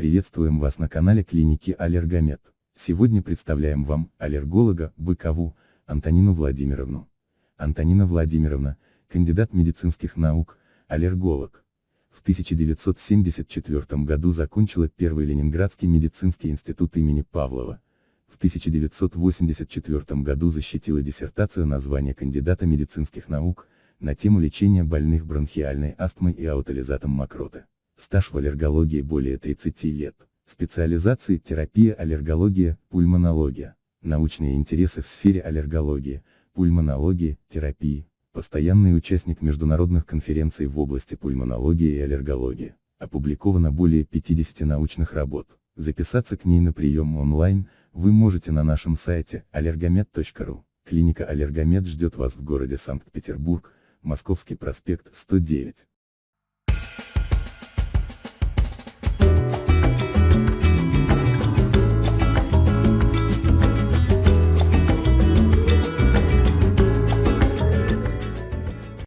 Приветствуем вас на канале клиники Аллергомед. Сегодня представляем вам аллерголога Быкову Антонину Владимировну. Антонина Владимировна, кандидат медицинских наук, аллерголог. В 1974 году закончила Первый Ленинградский медицинский институт имени Павлова. В 1984 году защитила диссертацию на звание кандидата медицинских наук, на тему лечения больных бронхиальной астмой и аутолизатом мокроты. Стаж в аллергологии более 30 лет. Специализации терапия аллергология, пульмонология. Научные интересы в сфере аллергологии, пульмонологии, терапии. Постоянный участник международных конференций в области пульмонологии и аллергологии. Опубликовано более 50 научных работ. Записаться к ней на прием онлайн, вы можете на нашем сайте allergomed.ru. Клиника Аллергомед ждет вас в городе Санкт-Петербург, Московский проспект 109.